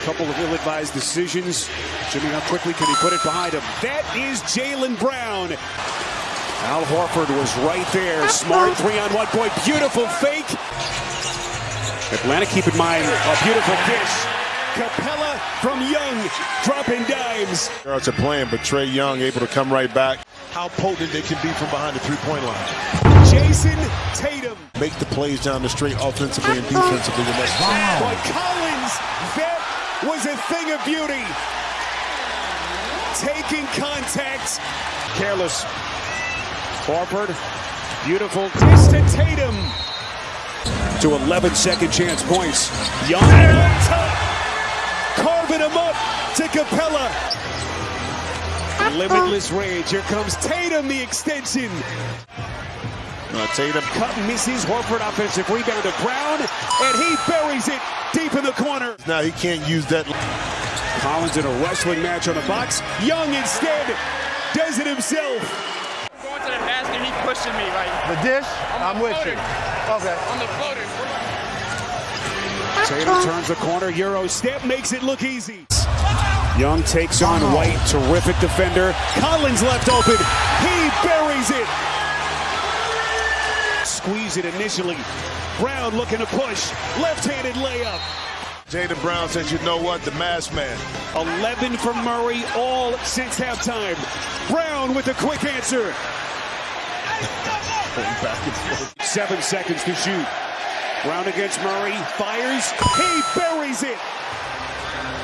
Couple of ill-advised decisions. Jimmy, how quickly can he put it behind him? That is Jaylen Brown. Al Horford was right there. Smart three-on-one. Boy, beautiful fake. Atlanta, keep in mind, a beautiful dish. Capela from Young, dropping dimes. Guards a plan, but Trae Young able to come right back. How potent they can be from behind the three-point line. Jayson Tatum. Make the plays down the street offensively and defensively. And that's Boy, Collins, that was a thing of beauty. Taking contact. Careless. Horford, beautiful to Tatum. To 11 second chance points. Young on top. Carving him up to Capela. Limitless rage. Here comes Tatum, the extension. Uh, Tatum. Cut misses. Horford offensive rebound to Brown, and he buries it deep in the corner. Now he can't use that. Collins in a wrestling match on the box. Young instead does it himself. going to the basket, he's pushing me like The dish, on I'm the with floater. you. Okay. On the floater. Tatum turns the corner. Euro step makes it look easy. Young takes on White. Terrific defender. Collins left open. He buries it. Squeeze it initially. Brown looking to push. Left-handed layup. Jaylen Brown says, you know what? The mask man. 11 from Murray, all since halftime. Brown with a quick answer. Back and forth. Seven seconds to shoot. Brown against Murray. Fires. He buries it.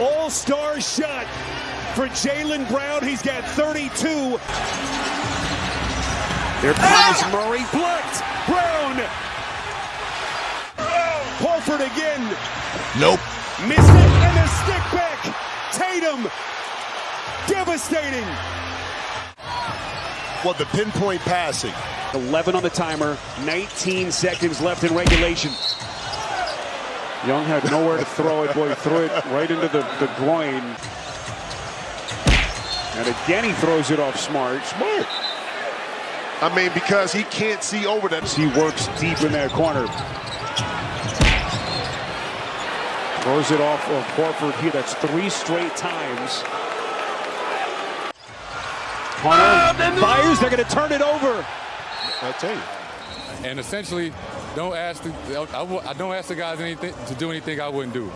All-star shot for Jaylen Brown. He's got 32. There ah! comes Murray. Blocked. Brown. Horford again. Nope. Missed it and a stick back. Tatum. Devastating. Well, the pinpoint passing. 11 on the timer, 19 seconds left in regulation. Young had nowhere to throw it. Boy, threw it right into the, the groin. And again, he throws it off smart. Smart. I mean, because he can't see over that. He works deep in that corner. Throws it off of Horford here. That's three straight times. Hunter oh, fires. They're going to turn it over. I tell you. and essentially don't ask the, I, w- I don't ask the guys anything to do anything I wouldn't do.